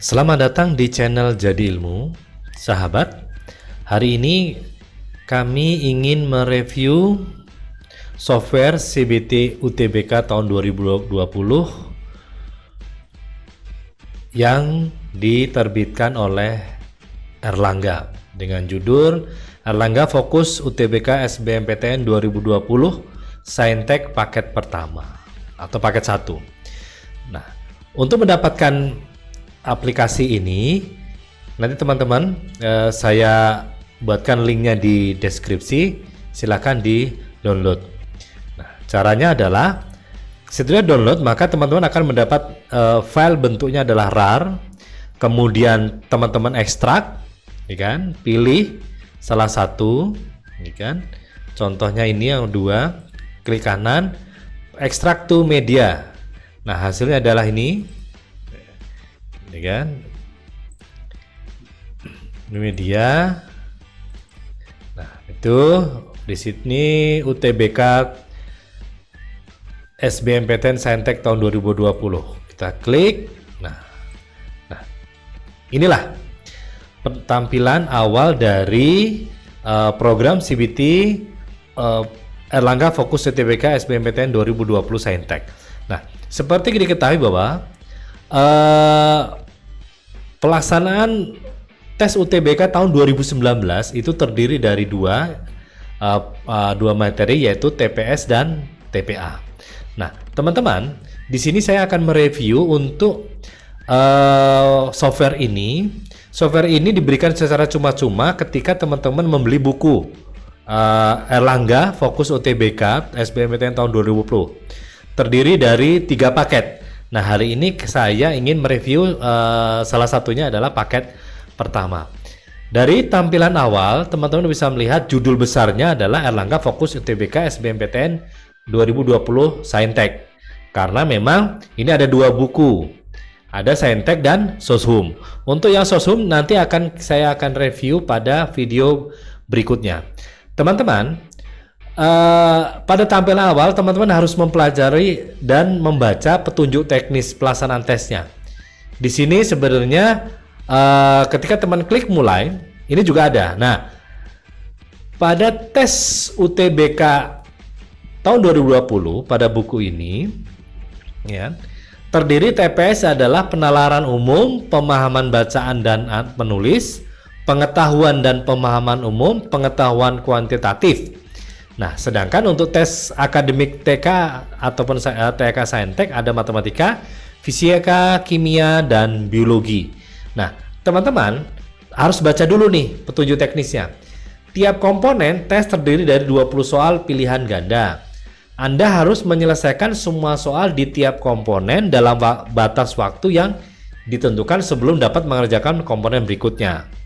Selamat datang di channel Jadi Ilmu, sahabat. Hari ini kami ingin mereview software CBT UTBK tahun 2020 yang diterbitkan oleh Erlangga dengan judul Erlangga Fokus UTBK SBMPTN 2020 Saintek paket pertama atau paket satu. Nah, untuk mendapatkan aplikasi ini nanti teman-teman eh, saya buatkan linknya di deskripsi. Silahkan di download nah caranya adalah setelah download maka teman-teman akan mendapat eh, file bentuknya adalah rar. Kemudian teman-teman ekstrak ya kan? Pilih salah satu ya kan? Contohnya ini yang dua klik kanan ekstrak to media. Nah hasilnya adalah ini ini kan? Ini media. Nah itu di sini UTBK SBMPTN Saintek tahun 2020 kita klik. Nah nah inilah tampilan awal dari uh, program CBT uh, eh, Erlangga Fokus UTBK SBMPTN 2020 Saintek. Nah seperti diketahui bahwa uh, Pelaksanaan tes UTBK tahun 2019 itu terdiri dari dua uh, uh, dua materi yaitu TPS dan TPA. Nah, teman-teman, di sini saya akan mereview untuk uh, software ini. Software ini diberikan secara cuma-cuma ketika teman-teman membeli buku uh, Erlangga Fokus UTBK SBMPTN tahun 2020. Terdiri dari tiga paket. Nah, hari ini saya ingin mereview uh, salah satunya adalah paket pertama. Dari tampilan awal, teman-teman bisa melihat judul besarnya adalah Erlangga Fokus UTBK SBMPTN 2020 Saintek. Karena memang ini ada dua buku. Ada Saintek dan Soshum. Untuk yang Soshum nanti akan saya akan review pada video berikutnya. Teman-teman, Uh, pada tampilan awal, teman-teman harus mempelajari dan membaca petunjuk teknis pelaksanaan tesnya. Di sini sebenarnya uh, ketika teman klik mulai, ini juga ada. Nah, pada tes UTBK tahun 2020 pada buku ini, ya, terdiri TPS adalah penalaran umum, pemahaman bacaan dan menulis, pengetahuan dan pemahaman umum, pengetahuan kuantitatif Nah, sedangkan untuk tes akademik TK ataupun eh, TK Saintek ada matematika, fisika, kimia, dan biologi. Nah, teman-teman harus baca dulu nih petunjuk teknisnya. Tiap komponen tes terdiri dari 20 soal pilihan ganda. Anda harus menyelesaikan semua soal di tiap komponen dalam batas waktu yang ditentukan sebelum dapat mengerjakan komponen berikutnya.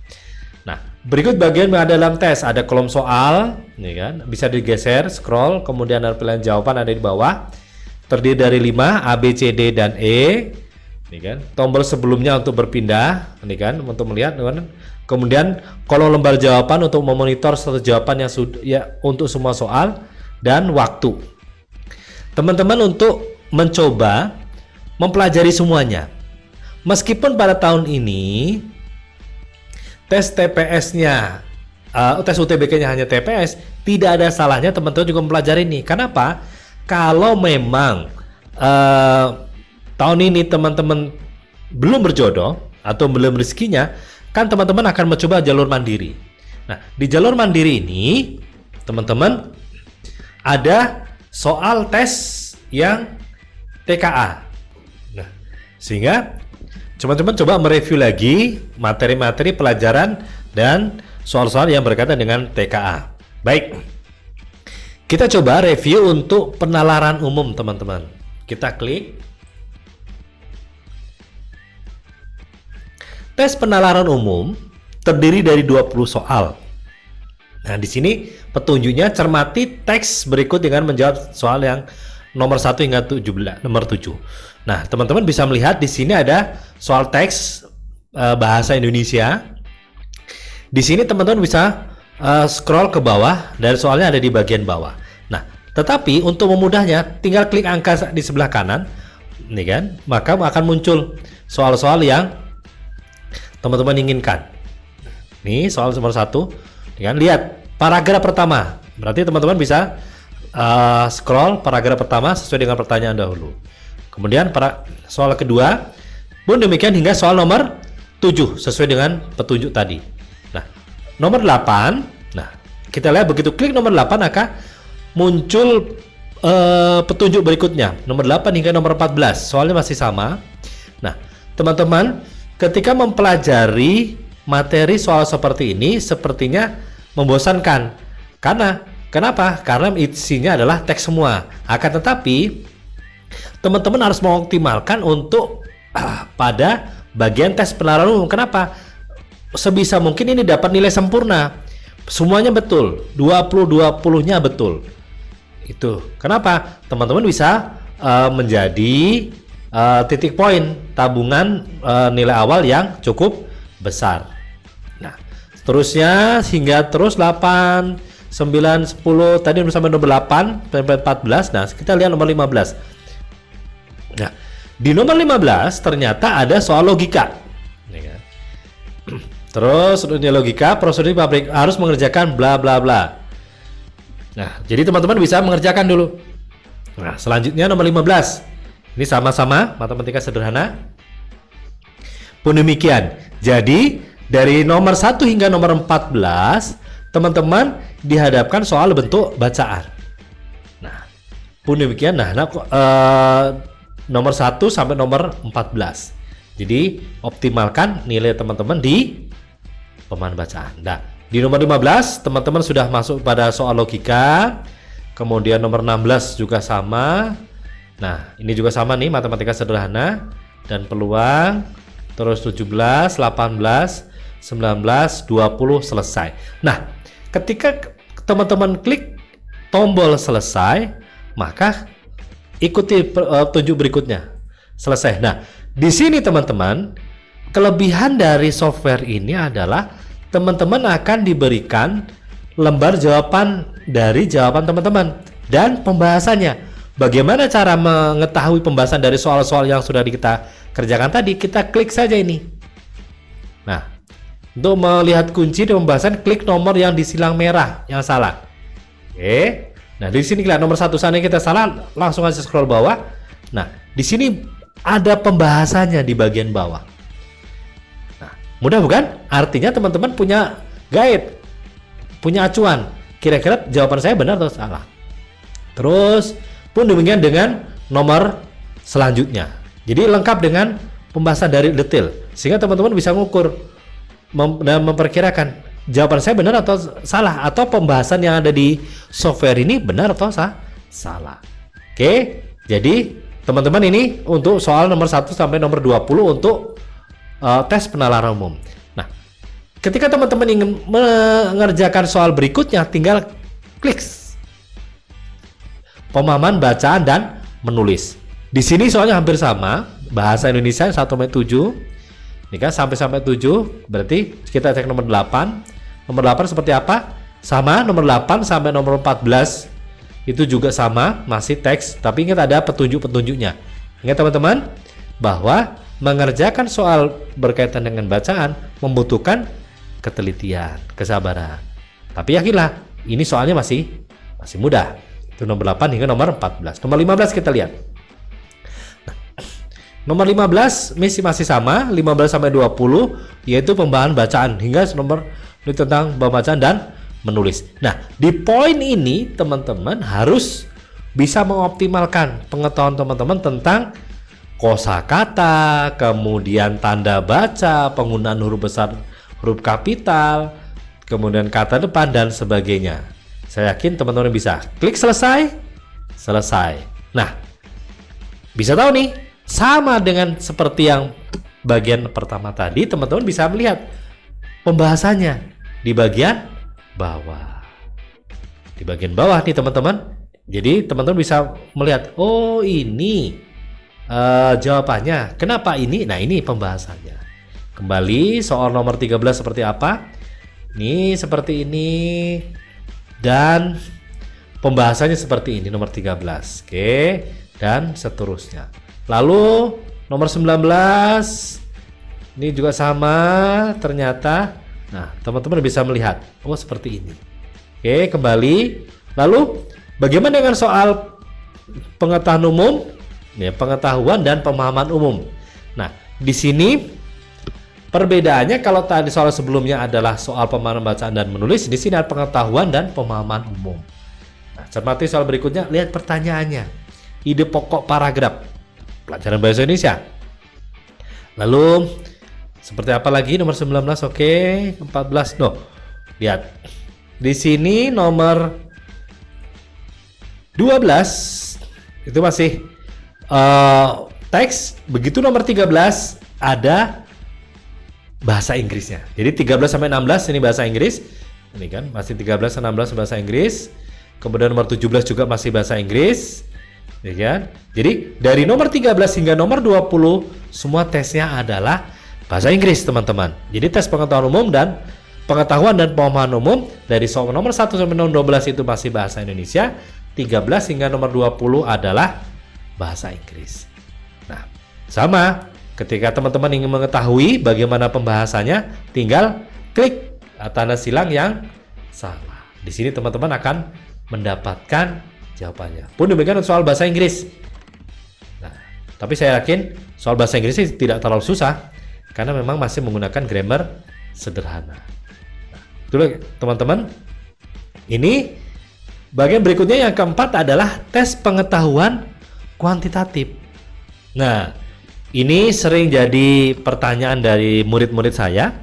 Berikut bagian yang ada dalam tes. Ada kolom soal, nih kan, bisa digeser, scroll, kemudian ada pilihan jawaban ada di bawah. Terdiri dari 5, A, B, C, D, dan E. Nih kan, tombol sebelumnya untuk berpindah, nih kan, untuk melihat, kan. Kemudian kolom lembar jawaban untuk memonitor satu jawaban yang sudah ya untuk semua soal dan waktu. Teman-teman untuk mencoba mempelajari semuanya. Meskipun pada tahun ini tes TPS-nya, uh, tes UTBK-nya hanya TPS, tidak ada salahnya teman-teman juga mempelajari ini. Kenapa? Kalau memang uh, tahun ini teman-teman belum berjodoh atau belum rezekinya, kan teman-teman akan mencoba jalur mandiri. Nah, di jalur mandiri ini, teman-teman ada soal tes yang TKA. Nah, sehingga Teman-teman coba mereview lagi materi-materi pelajaran dan soal-soal yang berkaitan dengan TKA. Baik, kita coba review untuk penalaran umum teman-teman. Kita klik. Tes penalaran umum terdiri dari 20 soal. Nah, di sini petunjuknya cermati teks berikut dengan menjawab soal yang nomor 1 hingga 17, nomor 7. Nah, teman-teman bisa melihat di sini ada soal teks uh, bahasa Indonesia. Di sini teman-teman bisa uh, scroll ke bawah dan soalnya ada di bagian bawah. Nah, tetapi untuk memudahnya tinggal klik angka di sebelah kanan, nih kan, maka akan muncul soal-soal yang teman-teman inginkan. Nih soal nomor satu, kan lihat paragraf pertama. Berarti teman-teman bisa uh, scroll paragraf pertama sesuai dengan pertanyaan dahulu. Kemudian para soal kedua pun demikian hingga soal nomor 7 sesuai dengan petunjuk tadi. Nah, nomor 8. Nah, kita lihat begitu klik nomor 8 maka muncul uh, petunjuk berikutnya. Nomor 8 hingga nomor 14. Soalnya masih sama. Nah, teman-teman ketika mempelajari materi soal seperti ini sepertinya membosankan. Karena kenapa? Karena isinya adalah teks semua. Akan tetapi teman-teman harus mengoptimalkan untuk uh, pada bagian tes penalaran umum. Kenapa? Sebisa mungkin ini dapat nilai sempurna. Semuanya betul. 20-20-nya betul. Itu. Kenapa? Teman-teman bisa uh, menjadi uh, titik poin tabungan uh, nilai awal yang cukup besar. Nah, seterusnya hingga terus 8 9 10 tadi sampai nomor 8 sampai 14. Nah, kita lihat nomor 15. Nah, di nomor 15 ternyata ada soal logika. Kan? Terus untuknya logika, prosedur pabrik harus mengerjakan bla bla bla. Nah, jadi teman-teman bisa mengerjakan dulu. Nah, selanjutnya nomor 15. Ini sama-sama matematika sederhana. Pun demikian. Jadi, dari nomor 1 hingga nomor 14, teman-teman dihadapkan soal bentuk bacaan. Nah, pun demikian. Nah, nah uh, nomor 1 sampai nomor 14. Jadi, optimalkan nilai teman-teman di pemahaman bacaan. Nah, di nomor 15 teman-teman sudah masuk pada soal logika. Kemudian nomor 16 juga sama. Nah, ini juga sama nih matematika sederhana dan peluang. Terus 17, 18, 19, 20 selesai. Nah, ketika teman-teman klik tombol selesai, maka ikuti petunjuk berikutnya. Selesai. Nah, di sini teman-teman, kelebihan dari software ini adalah teman-teman akan diberikan lembar jawaban dari jawaban teman-teman dan pembahasannya. Bagaimana cara mengetahui pembahasan dari soal-soal yang sudah kita kerjakan tadi? Kita klik saja ini. Nah, untuk melihat kunci dan pembahasan, klik nomor yang disilang merah yang salah. Oke. Nah, di sini lihat nomor satu sana kita salah, langsung aja scroll bawah. Nah, di sini ada pembahasannya di bagian bawah. Mudah bukan? Artinya teman-teman punya guide, punya acuan. Kira-kira jawaban saya benar atau salah? Terus pun demikian dengan nomor selanjutnya. Jadi lengkap dengan pembahasan dari detail sehingga teman-teman bisa mengukur mem dan memperkirakan jawaban saya benar atau salah atau pembahasan yang ada di software ini benar atau sah? salah. Oke, jadi teman-teman ini untuk soal nomor 1 sampai nomor 20 untuk uh, tes penalaran umum. Nah, ketika teman-teman ingin mengerjakan soal berikutnya, tinggal klik pemahaman bacaan dan menulis. Di sini soalnya hampir sama, bahasa Indonesia 1 sampai 7. Kan sampai sampai 7, berarti kita cek nomor 8. Nomor 8 seperti apa? Sama, nomor 8 sampai nomor 14 itu juga sama, masih teks, tapi ingat ada petunjuk-petunjuknya. Ingat teman-teman bahwa mengerjakan soal berkaitan dengan bacaan membutuhkan ketelitian, kesabaran. Tapi yakinlah, ini soalnya masih masih mudah. Itu nomor 8 hingga nomor 14. Nomor 15 kita lihat. Nomor 15 masih masih sama, 15 sampai 20 yaitu pembahasan bacaan hingga nomor tentang pembacaan dan menulis. Nah, di poin ini teman-teman harus bisa mengoptimalkan pengetahuan teman-teman tentang kosakata, kemudian tanda baca, penggunaan huruf besar, huruf kapital, kemudian kata depan dan sebagainya. Saya yakin teman-teman bisa. Klik selesai, selesai. Nah, bisa tahu nih, sama dengan seperti yang bagian pertama tadi, teman-teman bisa melihat pembahasannya di bagian bawah. Di bagian bawah nih teman-teman. Jadi teman-teman bisa melihat, oh ini uh, jawabannya. Kenapa ini? Nah, ini pembahasannya. Kembali soal nomor 13 seperti apa? Ini seperti ini dan pembahasannya seperti ini nomor 13. Oke, dan seterusnya. Lalu nomor 19 Ini juga sama ternyata. Nah, teman-teman bisa melihat. Oh, seperti ini. Oke, kembali. Lalu, bagaimana dengan soal pengetahuan umum? Ya, pengetahuan dan pemahaman umum. Nah, di sini perbedaannya kalau tadi soal sebelumnya adalah soal pemahaman bacaan dan menulis, di sini ada pengetahuan dan pemahaman umum. Nah, cermati soal berikutnya, lihat pertanyaannya. Ide pokok paragraf pelajaran bahasa Indonesia. Lalu seperti apa lagi nomor 19? Oke, 14. No. Lihat. Di sini nomor 12 itu masih uh, teks. Begitu nomor 13 ada bahasa Inggrisnya. Jadi 13 sampai 16 ini bahasa Inggris. Ini kan masih 13 sampai 16 bahasa Inggris. Kemudian nomor 17 juga masih bahasa Inggris. Ya kan? Jadi dari nomor 13 hingga nomor 20 semua tesnya adalah bahasa Inggris teman-teman. Jadi tes pengetahuan umum dan pengetahuan dan pemahaman umum dari soal nomor 1 sampai nomor 12 itu masih bahasa Indonesia, 13 hingga nomor 20 adalah bahasa Inggris. Nah, sama ketika teman-teman ingin mengetahui bagaimana pembahasannya, tinggal klik tanda silang yang sama. Di sini teman-teman akan mendapatkan jawabannya. Pun demikian soal bahasa Inggris. Nah, tapi saya yakin soal bahasa Inggris tidak terlalu susah karena memang masih menggunakan grammar sederhana. Nah, teman-teman. Ini bagian berikutnya yang keempat adalah tes pengetahuan kuantitatif. Nah, ini sering jadi pertanyaan dari murid-murid saya,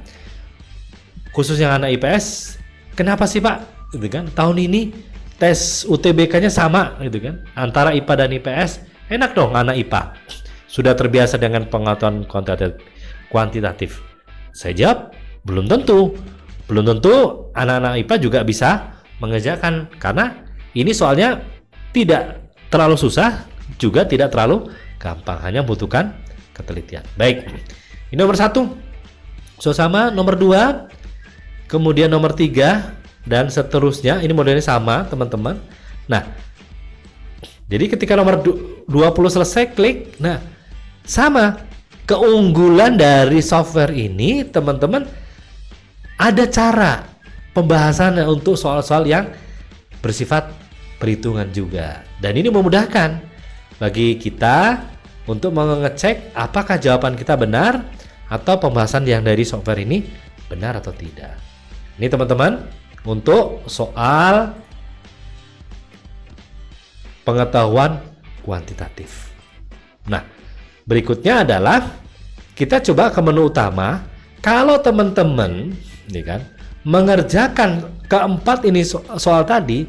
khusus yang anak IPS. Kenapa sih Pak? Gitu kan? Tahun ini tes UTBK-nya sama, gitu kan? Antara IPA dan IPS, enak dong anak IPA. Sudah terbiasa dengan pengetahuan kuantitatif? Saya jawab, belum tentu. Belum tentu anak-anak IPA juga bisa mengerjakan karena ini soalnya tidak terlalu susah, juga tidak terlalu gampang, hanya membutuhkan ketelitian. Baik, ini nomor satu. So sama nomor dua, kemudian nomor tiga dan seterusnya. Ini modelnya sama, teman-teman. Nah, jadi ketika nomor 20 selesai, klik. Nah, sama keunggulan dari software ini teman-teman ada cara pembahasan untuk soal-soal yang bersifat perhitungan juga dan ini memudahkan bagi kita untuk mengecek apakah jawaban kita benar atau pembahasan yang dari software ini benar atau tidak ini teman-teman untuk soal pengetahuan kuantitatif nah Berikutnya adalah kita coba ke menu utama. Kalau teman-teman, kan, mengerjakan keempat ini so soal tadi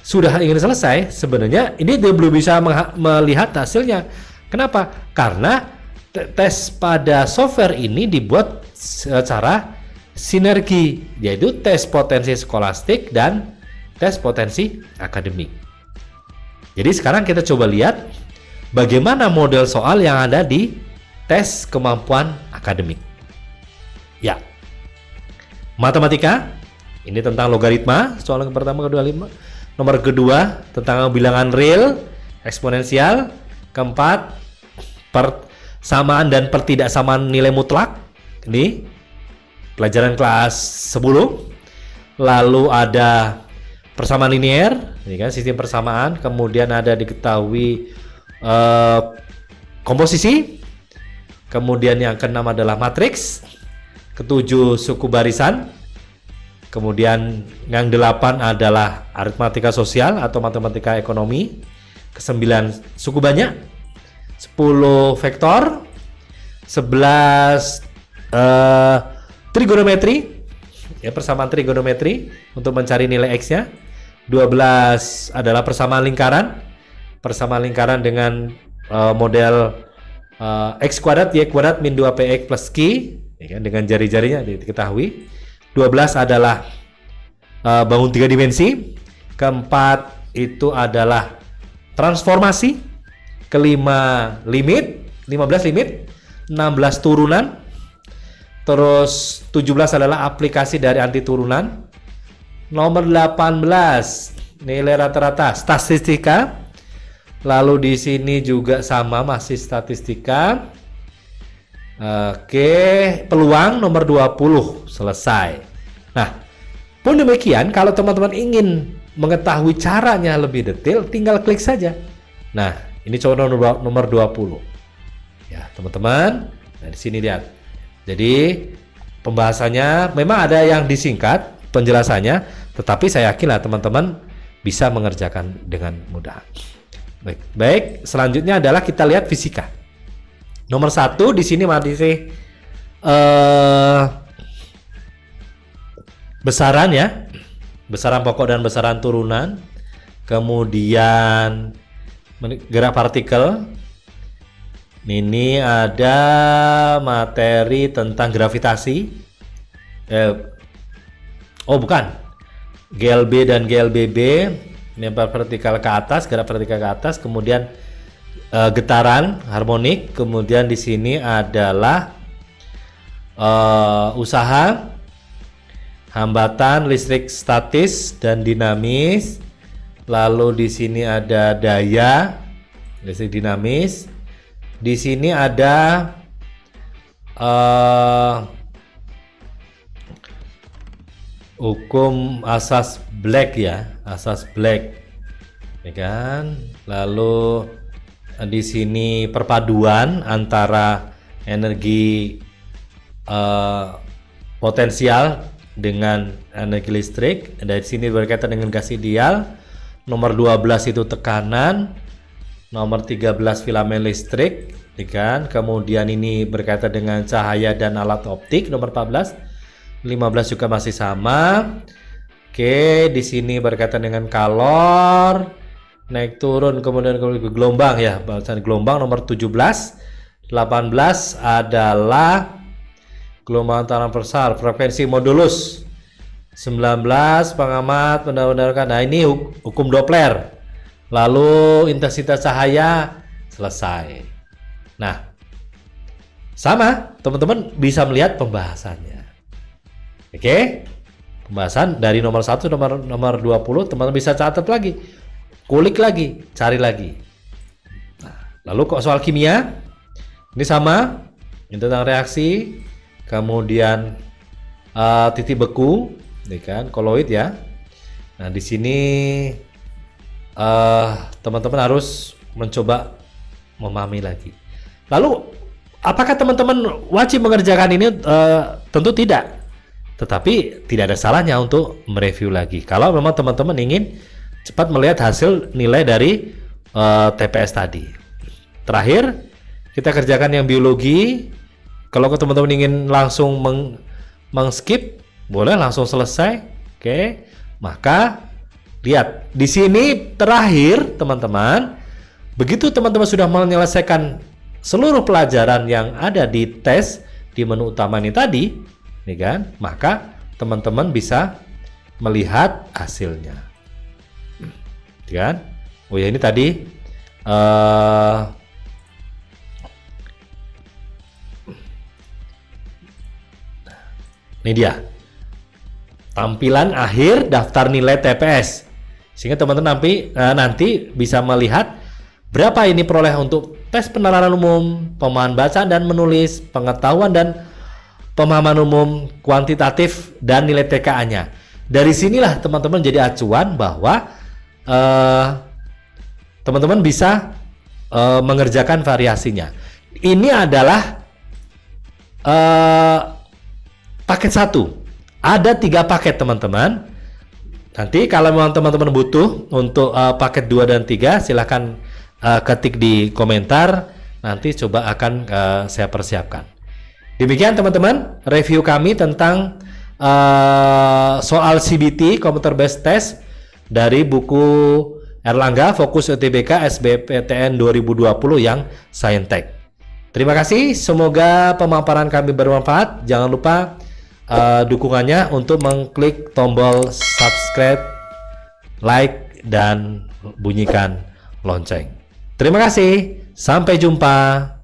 sudah ingin selesai, sebenarnya ini dia belum bisa melihat hasilnya. Kenapa? Karena tes pada software ini dibuat secara sinergi, yaitu tes potensi skolastik dan tes potensi akademik. Jadi sekarang kita coba lihat bagaimana model soal yang ada di tes kemampuan akademik. Ya, matematika ini tentang logaritma, soal yang pertama, kedua, lima. Nomor kedua tentang bilangan real, eksponensial. Keempat, persamaan dan pertidaksamaan nilai mutlak. Ini pelajaran kelas 10. Lalu ada persamaan linear, ini kan sistem persamaan. Kemudian ada diketahui uh, komposisi. Kemudian yang keenam adalah matriks. Ketujuh suku barisan. Kemudian yang delapan adalah aritmatika sosial atau matematika ekonomi. Kesembilan suku banyak. Sepuluh vektor. Sebelas uh, trigonometri. Ya, persamaan trigonometri untuk mencari nilai x-nya. 12 adalah persamaan lingkaran. Persamaan lingkaran dengan uh, model uh, x kuadrat y kuadrat min 2px plus q ya kan, dengan jari-jarinya diketahui. 12 adalah uh, bangun tiga dimensi. Keempat itu adalah transformasi. Kelima limit 15 limit. 16 turunan terus 17 adalah aplikasi dari anti turunan nomor 18 nilai rata-rata statistika Lalu di sini juga sama masih statistika. Oke, peluang nomor 20 selesai. Nah, pun demikian kalau teman-teman ingin mengetahui caranya lebih detail, tinggal klik saja. Nah, ini contoh nomor, nomor 20. Ya, teman-teman, nah di sini lihat. Jadi, pembahasannya memang ada yang disingkat penjelasannya, tetapi saya yakinlah teman-teman bisa mengerjakan dengan mudah. Baik, baik. Selanjutnya adalah kita lihat fisika. Nomor satu di sini masih uh, besaran ya, besaran pokok dan besaran turunan, kemudian gerak partikel. Ini ada materi tentang gravitasi. Eh, oh bukan, GLB dan GLBB, lempar vertikal ke atas, gerak vertikal ke atas, kemudian uh, getaran harmonik. Kemudian di sini adalah uh, usaha hambatan listrik statis dan dinamis. Lalu di sini ada daya listrik dinamis. Di sini ada uh, hukum asas Black ya, asas Black, ya kan? Lalu di sini perpaduan antara energi uh, potensial dengan energi listrik. Dari sini berkaitan dengan gas ideal. Nomor 12 itu tekanan. Nomor 13 filamen listrik, ya kan? Kemudian ini berkaitan dengan cahaya dan alat optik. Nomor 14. 15 juga masih sama. Oke, di sini berkaitan dengan kalor naik turun kemudian gelombang ya bahasan gelombang nomor 17 18 adalah gelombang transversal frekuensi modulus 19 pengamat benar-benarkan nah ini hukum Doppler lalu intensitas cahaya selesai nah sama teman-teman bisa melihat pembahasannya oke pembahasan dari nomor 1 nomor nomor 20 teman-teman bisa catat lagi kulik lagi, cari lagi. Nah, lalu kok soal kimia? Ini sama, ini tentang reaksi, kemudian uh, titik beku, ini kan, koloid ya. Nah, di sini teman-teman uh, harus mencoba memahami lagi. Lalu, apakah teman-teman wajib mengerjakan ini? Uh, tentu tidak. Tetapi tidak ada salahnya untuk mereview lagi. Kalau memang teman-teman ingin cepat melihat hasil nilai dari uh, eh, TPS tadi. Terakhir, kita kerjakan yang biologi. Kalau teman-teman ingin langsung meng, skip, boleh langsung selesai. Oke, maka lihat di sini terakhir teman-teman. Begitu teman-teman sudah menyelesaikan seluruh pelajaran yang ada di tes di menu utama ini tadi, nih kan? Maka teman-teman bisa melihat hasilnya kan? Oh ya ini tadi uh, ini dia tampilan akhir daftar nilai TPS sehingga teman-teman nanti uh, nanti bisa melihat berapa ini peroleh untuk tes penalaran umum, pemahaman baca dan menulis, pengetahuan dan pemahaman umum kuantitatif dan nilai TKA-nya. Dari sinilah teman-teman jadi acuan bahwa Eh, teman-teman uh, bisa uh, mengerjakan variasinya. Ini adalah uh, paket satu. Ada tiga paket teman-teman. Nanti kalau memang teman-teman butuh untuk uh, paket 2 dan 3 silahkan uh, ketik di komentar. Nanti coba akan uh, saya persiapkan. Demikian teman-teman review kami tentang uh, soal CBT Computer Based Test dari buku Erlangga Fokus UTBK SBPTN 2020 yang Saintek. Terima kasih, semoga pemaparan kami bermanfaat. Jangan lupa uh, dukungannya untuk mengklik tombol subscribe, like, dan bunyikan lonceng. Terima kasih, sampai jumpa.